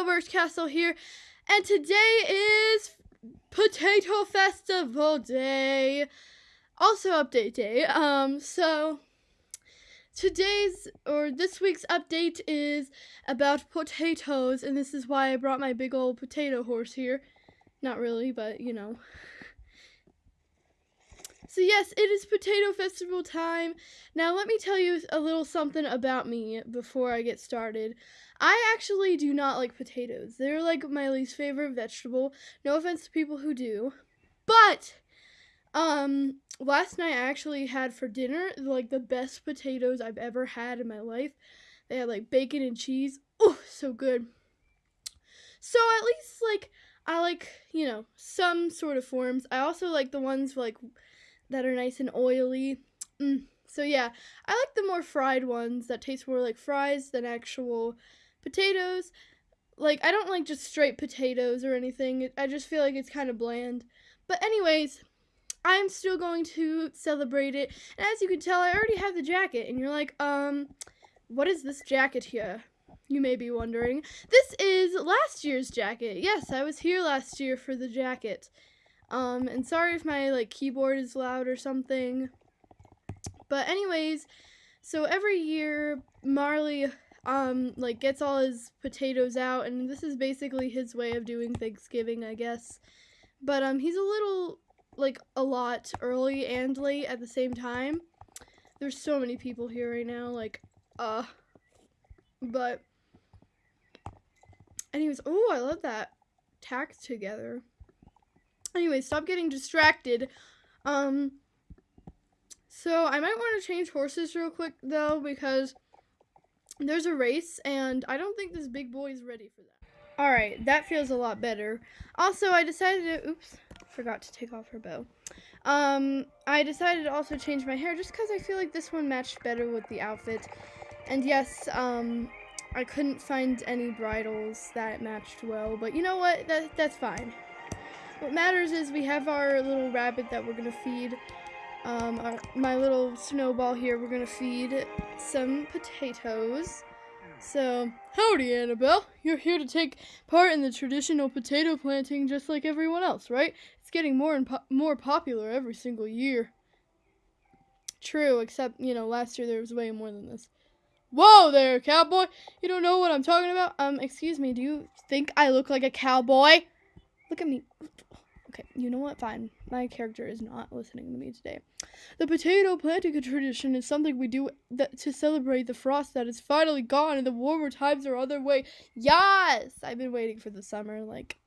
Birch Castle here, and today is Potato Festival Day. Also update day. Um, so today's or this week's update is about potatoes, and this is why I brought my big old potato horse here. Not really, but you know. So yes, it is potato festival time. Now let me tell you a little something about me before I get started. I actually do not like potatoes. They're like my least favorite vegetable. No offense to people who do. But um last night I actually had for dinner like the best potatoes I've ever had in my life. They had like bacon and cheese. Oh, so good. So at least like I like, you know, some sort of forms. I also like the ones like that are nice and oily. Mm. So yeah, I like the more fried ones that taste more like fries than actual potatoes. Like I don't like just straight potatoes or anything. I just feel like it's kind of bland. But anyways, I'm still going to celebrate it. And as you can tell, I already have the jacket. And you're like, um, what is this jacket here? You may be wondering. This is last year's jacket. Yes, I was here last year for the jacket. Um, and sorry if my like keyboard is loud or something. But anyways, so every year Marley um like gets all his potatoes out and this is basically his way of doing Thanksgiving, I guess. But um he's a little like a lot early and late at the same time. There's so many people here right now like uh but anyways, oh, I love that tacked together. Anyway, stop getting distracted. Um, so I might want to change horses real quick though because there's a race and I don't think this big boy is ready for that. Alright, that feels a lot better. Also, I decided to, oops, forgot to take off her bow. Um, I decided to also change my hair just because I feel like this one matched better with the outfit. And yes, um, I couldn't find any bridles that matched well, but you know what, that, that's fine. What matters is we have our little rabbit that we're going to feed. Um, our, my little snowball here, we're to feed some potatoes. So, howdy, Annabelle. You're here to take part in the traditional potato planting just like everyone else, right? It's getting more and po more popular every single year. True, except, you know, last year there was way more than this. Whoa there, cowboy! You don't know what I'm talking about? Um, excuse me, do you think I look like a cowboy? Look at me. Okay, you know what? Fine. My character is not listening to me today. The potato planting tradition is something we do that to celebrate the frost that is finally gone and the warmer times are on their way. Yes! I've been waiting for the summer. Like,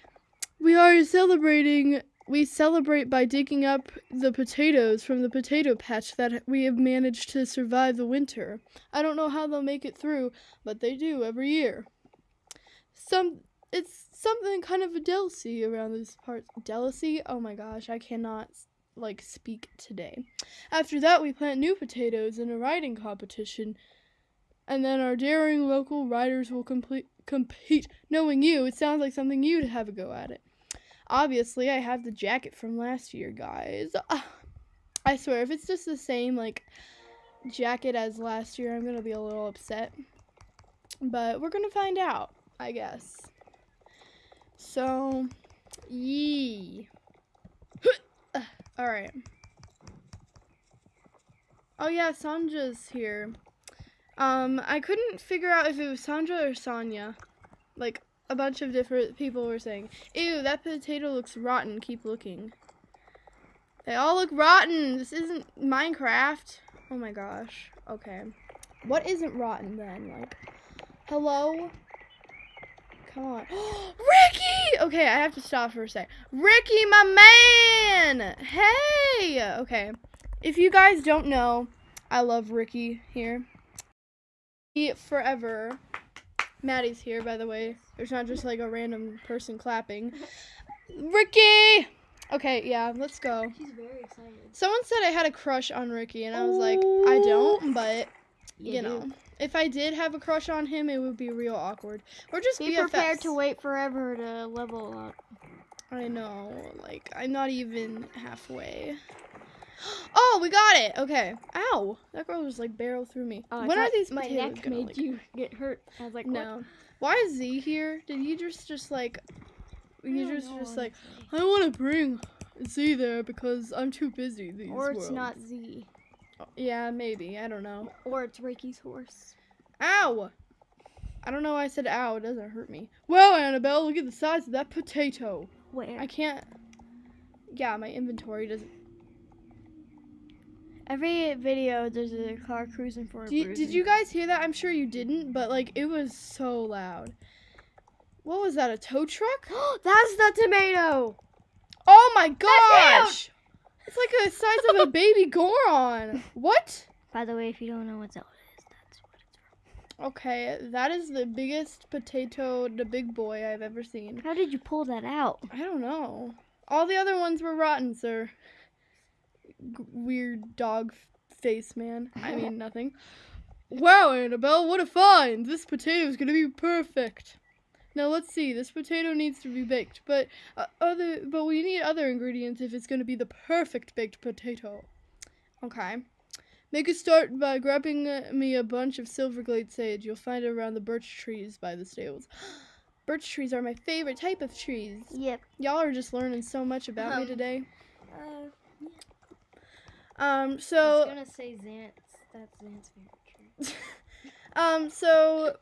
we are celebrating. We celebrate by digging up the potatoes from the potato patch that we have managed to survive the winter. I don't know how they'll make it through, but they do every year. Some it's something kind of a delicacy around these parts. Delicacy? Oh my gosh, I cannot like speak today. After that, we plant new potatoes in a riding competition, and then our daring local riders will complete compete. Knowing you, it sounds like something you'd have a go at it. Obviously, I have the jacket from last year, guys. I swear, if it's just the same like jacket as last year, I'm gonna be a little upset. But we're gonna find out, I guess. So, yee. Alright. Oh yeah, Sandra's here. Um, I couldn't figure out if it was Sandra or Sonia. Like, a bunch of different people were saying, Ew, that potato looks rotten, keep looking. They all look rotten! This isn't Minecraft. Oh my gosh. Okay. What isn't rotten then? Like, hello? Come on. Ricky! Okay, I have to stop for a sec. Ricky, my man! Hey! Okay. If you guys don't know, I love Ricky here. He forever. Maddie's here, by the way. There's not just like a random person clapping. Ricky! Okay, yeah, let's go. He's very excited. Someone said I had a crush on Ricky, and I was like, I don't, but, you, You know. do. If I did have a crush on him, it would be real awkward. We're just Be BFFs. prepared to wait forever to level up. I know, like I'm not even halfway. Oh, we got it. Okay. Ow. That girl just like barrel through me. Oh, when are these my neck gonna, made like- you get hurt? I was like, what? No. Why is Z here? Did he just just like you just know, just like honestly. I want to bring Z there because I'm too busy these or it's worlds." not Z, Yeah, maybe. I don't know. or it's Ricky's horse. Ow! I don't know why I said ow. It doesn't hurt me. Well, Annabelle, look at the size of that potato. Where? I can't. Yeah, my inventory doesn't. Every video, there's a car cruising for a did you guys hear that? I'm sure you didn't, but like it was so loud. What was that? A tow truck? That's the tomato. Oh my gosh! It's like the size of a baby Goron. What? By the way, if you don't know what Zelda is, that's what it's from. Okay, that is the biggest potato, the big boy I've ever seen. How did you pull that out? I don't know. All the other ones were rotten, sir. G- weird dog f- face man. I mean, nothing. Wow, Annabelle, what a find! This potato is gonna be perfect. Now let's see. This potato needs to be baked, but uh, other, but we need other ingredients if it's gonna be the perfect baked potato. Okay. Make a start by grabbing uh, me a bunch of silverglade sage. You'll find it around the birch trees by the stables. Birch trees are my favorite type of trees. Yep. Y'all are just learning so much about me Um, today. Uh, Um, I was gonna say Xant's. That's Xant's favorite tree. um, so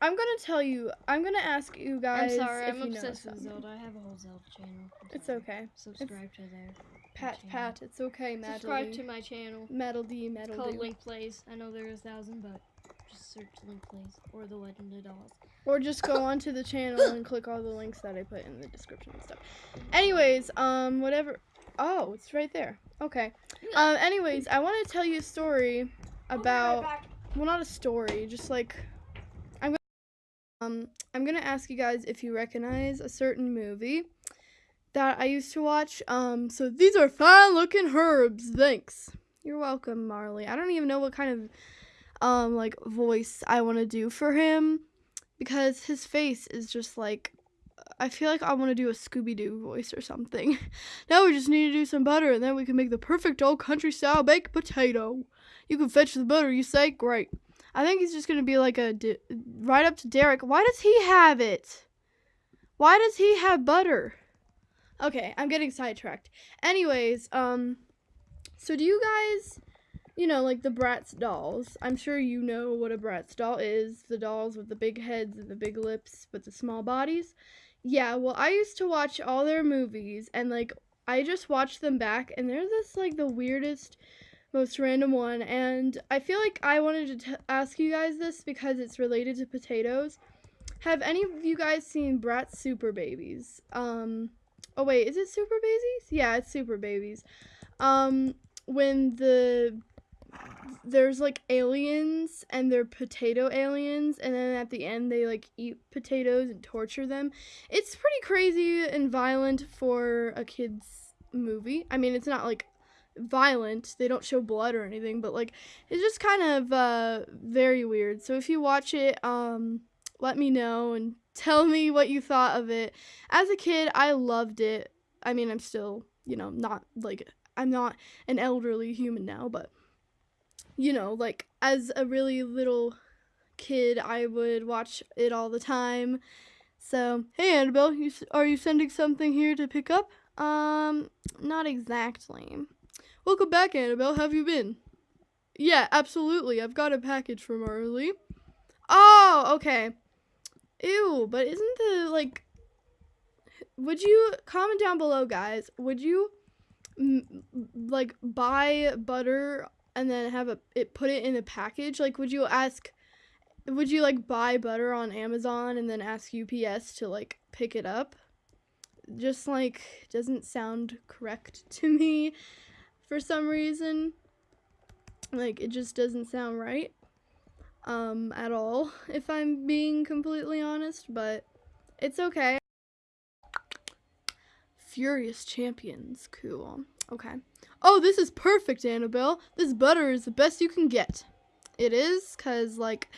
I'm gonna tell you. I'm gonna ask you guys. I'm sorry, if I'm you know obsessed with. Zelda. I have a whole Zelda channel. It's okay. Subscribe to there. Pat, channel. pat. It's okay, Metal Subscribe D. to my channel. Metal D, It's Metal called D. Link Plays. I know there are a thousand, but just search Link Plays or The Legend of Dolls. Or just go onto the channel and click all the links that I put in the description and stuff. Anyways, um, whatever. Oh, it's right there. Okay. Um, anyways, I want to tell you a story about. well not a story just like um i'm gonna ask you guys if you recognize a certain movie that i used to watch um so these are fine looking herbs thanks you're welcome marley i don't even know what kind of um like voice i want to do for him because his face is just like I feel like I want to do a Scooby Doo voice or something. now we just need to do some butter and then we can make the perfect old country style baked potato. You can fetch the butter, you say? Great. I think he's just to be like a right up to Derek. Why does he have it? Why does he have butter? Okay, I'm getting sidetracked. Anyways, um so do you guys you know, like the Bratz dolls. I'm sure you know what a Bratz doll is. The dolls with the big heads and the big lips but the small bodies. Yeah, well, I used to watch all their movies and like I just watched them back and they're just like the weirdest most random one and I feel like I wanted to ask you guys this because it's related to potatoes. Have any of you guys seen Bratz Super Babyz? Um Oh wait, is it Super Babyz? Yeah, it's Super Babyz. Um when the there's like aliens and they're potato aliens and then at the end they like eat potatoes and torture them. It's pretty crazy and violent for a kids movie. I mean, it's not like violent. They don't show blood or anything, but like it's just kind of uh very weird. So if you watch it, um let me know and tell me what you thought of it. As a kid, I loved it. I mean, I'm still, you know, not like I'm not an elderly human now, but you know, like as a really little kid, I would watch it all the time. So, hey Annabelle, you, are you sending something here to pick up? Um, not exactly. Welcome back, Annabelle. Have you been? Yeah, absolutely. I've got a package from Marley. Oh, okay. Ew, but isn't the like? Would you comment down below, guys? Would you like buy butter and then have a it put it in a package? Like, would you ask? Would you like buy butter on Amazon and then ask UPS to like pick it up? Just like doesn't sound correct to me for some reason. Like it just doesn't sound right um at all if I'm being completely honest, but it's okay. Furious Champions, cool. Okay. Oh, this is perfect, Annabelle. This butter is the best you can get. It is cuz like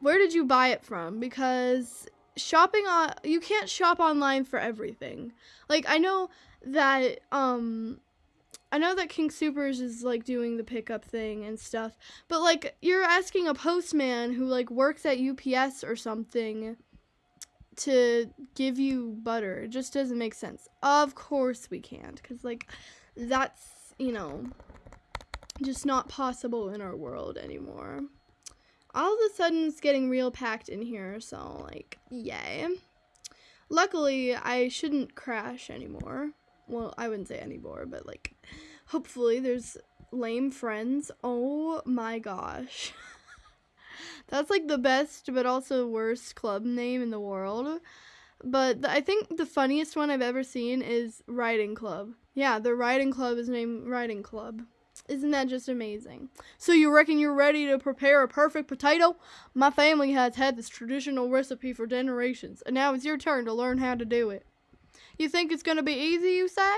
where did you buy it from? Because shopping on you can't shop online for everything. Like I know that um I know that King Supers is like doing the pickup thing and stuff, but like you're asking a postman who like works at UPS or something to give you butter. It just doesn't make sense. Of course we can't, because like that's, you know, just not possible in our world anymore. All of a sudden it's getting real packed in here, so like, yay. Luckily, I shouldn't crash anymore. Well, I wouldn't say anymore, but like, hopefully there's lame friends. Oh my gosh. That's like the best but also worst club name in the world. But the, I think the funniest one I've ever seen is Riding Club. Yeah, the Riding Club is named Riding Club. Isn't that just amazing? So you reckon you're ready to prepare a perfect potato? My family has had this traditional recipe for generations, and now it's your turn to learn how to do it. You think it's gonna be easy, you say?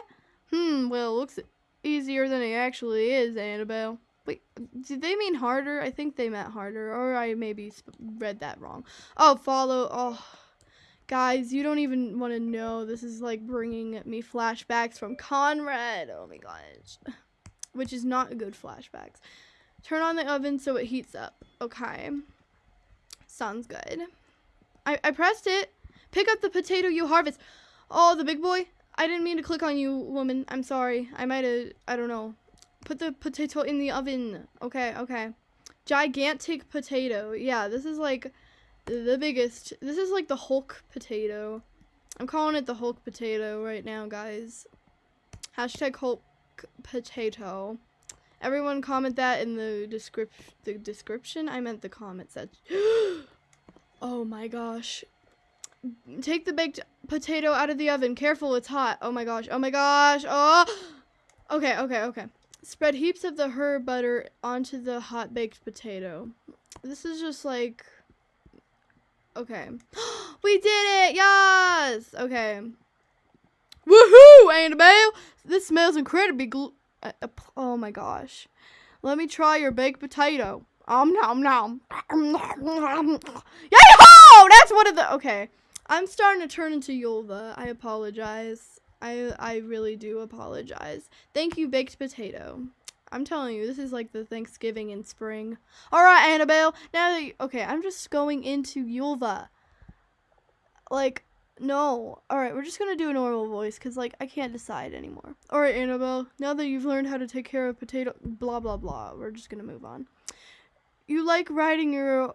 Hmm, well, it looks easier than it actually is, Annabelle. Wait, did they mean harder? I think they meant harder, or I maybe read that wrong. Oh, follow. Oh, guys, you don't even want to know. This is like bringing me flashbacks from Conrad. Oh my gosh, which is not good flashbacks. Turn on the oven so it heats up. Okay, sounds good. I I pressed it. Pick up the potato you harvest. Oh, the big boy. I didn't mean to click on you, woman. I'm sorry. I might have. I don't know. Put the potato in the oven. Okay, okay. Gigantic potato. Yeah, this is like the biggest. This is like the Hulk potato. I'm calling it the Hulk potato right now, guys. Hashtag Hulk potato. Everyone comment that in the description. The description? I meant the comment section. oh my gosh. Take the baked potato out of the oven. Careful, it's hot. Oh my gosh. Oh my gosh. Oh. Okay, okay, okay. Spread heaps of the herb butter onto the hot baked potato. This is just like... Okay. we did it! Yes! Okay. Woohoo, Annabelle! This smells incredibly gl- uh, uh, Oh my gosh. Let me try your baked potato. Um nom nom. Yay-ho! That's one of the... Okay. I'm starting to turn into Yulva. I apologize. I I really do apologize. Thank you, baked potato. I'm telling you, this is like the Thanksgiving in spring. All right, Annabelle. Now you, okay, I'm just going into Yulva. Like, no. All right, we're just gonna do a normal voice because like I can't decide anymore. All right, Annabelle. Now that you've learned how to take care of potato, blah blah blah. We're just gonna move on. You like riding your,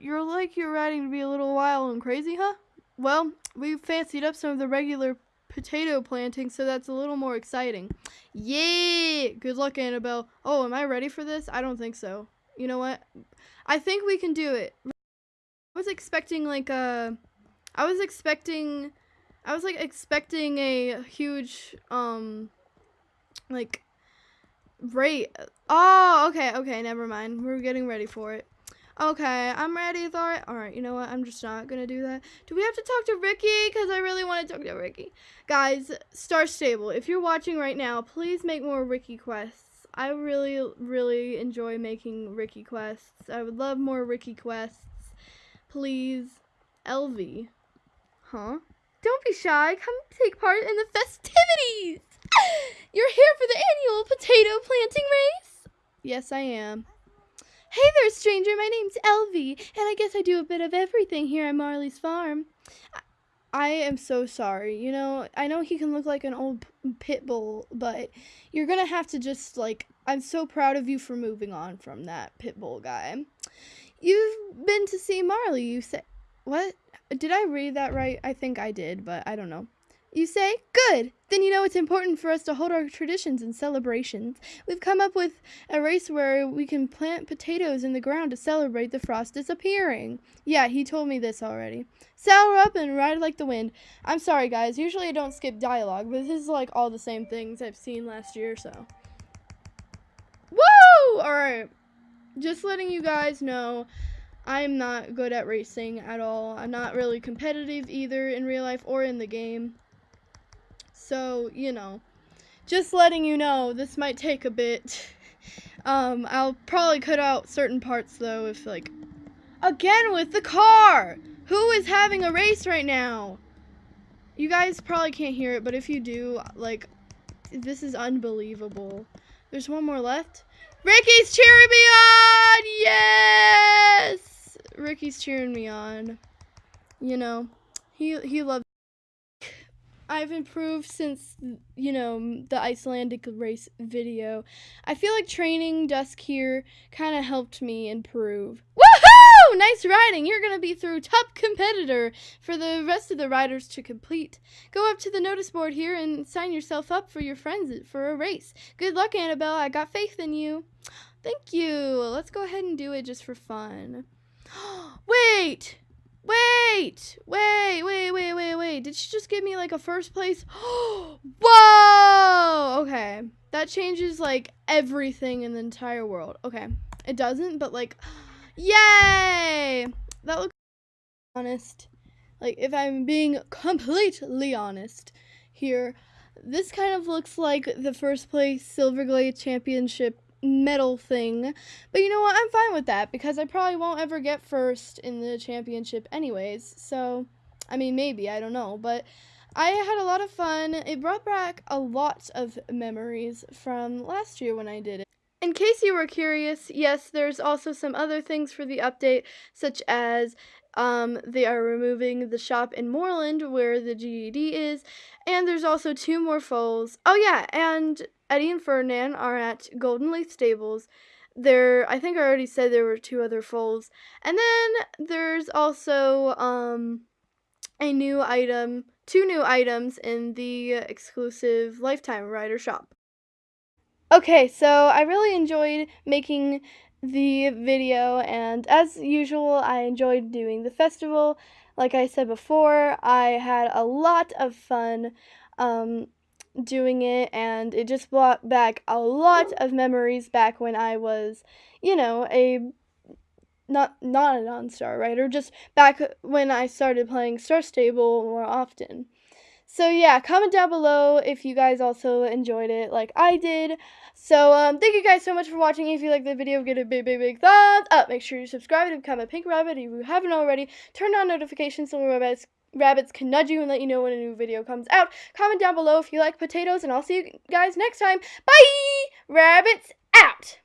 you're like you're riding to be a little wild and crazy, huh? Well, we've fancied up some of the regular potato planting, so that's a little more exciting. Yeah! Good luck, Annabelle. Oh, am I ready for this? I don't think so. You know what? I think we can do it. I was expecting like a... I was expecting... I was like expecting a huge, um, like, rate. Oh, okay, okay, never mind. We're getting ready for it. Okay, I'm ready, Thor. Alright, you know what? I'm just not gonna do that. Do we have to talk to Ricky? Because I really want to talk to Ricky. Guys, Star Stable, if you're watching right now, please make more Ricky quests. I really, really enjoy making Ricky quests. I would love more Ricky quests. Please. Elvie. Huh? Don't be shy. Come take part in the festivities. You're here for the annual potato planting race? Yes, I am. Hey there, stranger. My name's Elvie, and I guess I do a bit of everything here at Marley's farm. I am so sorry. You know, I know he can look like an old pit bull, but you're gonna have to just, like, I'm so proud of you for moving on from that pit bull guy. You've been to see Marley, you say. What? Did I read that right? I think I did, but I don't know. You say? Good! Then you know it's important for us to hold our traditions and celebrations. We've come up with a race where we can plant potatoes in the ground to celebrate the frost disappearing. Yeah, he told me this already. Saddle up and ride like the wind. I'm sorry, guys. Usually I don't skip dialogue, but this is like all the same things I've seen last year, so. Woo! Alright. Just letting you guys know. I'm not good at racing at all. I'm not really competitive either in real life or in the game. So, you know, just letting you know, this might take a bit. Um, I'll probably cut out certain parts though if like, again with the car! Who is having a race right now? You guys probably can't hear it, but if you do, like, this is unbelievable. There's one more left. Ricky's cheering me on! Yes! Ricky's cheering me on. You know, he he loves. I've improved since you know the Icelandic race video. I feel like training Dusk here kind of helped me improve. Woohoo! Nice riding. You're gonna be through top competitor for the rest of the riders to complete. Go up to the notice board here and sign yourself up for your friends for a race. Good luck, Annabelle. I got faith in you. Thank you. Let's go ahead and do it just for fun. Wait! Wait! Wait, wait, wait, wait, wait. Did she just give me like a first place? Whoa! Okay. That changes like everything in the entire world. Okay. It doesn't, but like, yay! That looks honest. Like, if I'm being completely honest here, this kind of looks like the first place Silverglade Championship medal thing. But you know what? I'm fine with that because I probably won't ever get first in the championship anyways. So, I mean, maybe, I don't know. But I had a lot of fun. It brought back a lot of memories from last year when I did it. In case you were curious, yes, there's also some other things for the update, such as um, they are removing the shop in Moorland where the GED is, and there's also two more foals. Oh yeah, and Eddie and Ferdinand are at Golden Leaf Stables. There, I think I already said there were two other foals, and then there's also um, a new item, two new items in the exclusive Lifetime Rider shop. Okay, so I really enjoyed making the video, and as usual, I enjoyed doing the festival. Like I said before, I had a lot of fun um, doing it, and it just brought back a lot of memories back when I was, you know, a not not a non-star rider, just back when I started playing Star Stable more often. So yeah, comment down below if you guys also enjoyed it like I did. So um, thank you guys so much for watching. If you like the video, give it a big, big, big thumbs up. Make sure you subscribe to become a pink rabbit if you haven't already. Turn on notifications so we're rabbits, rabbits can nudge you and let you know when a new video comes out. Comment down below if you like potatoes, and I'll see you guys next time. Bye! Rabbits out!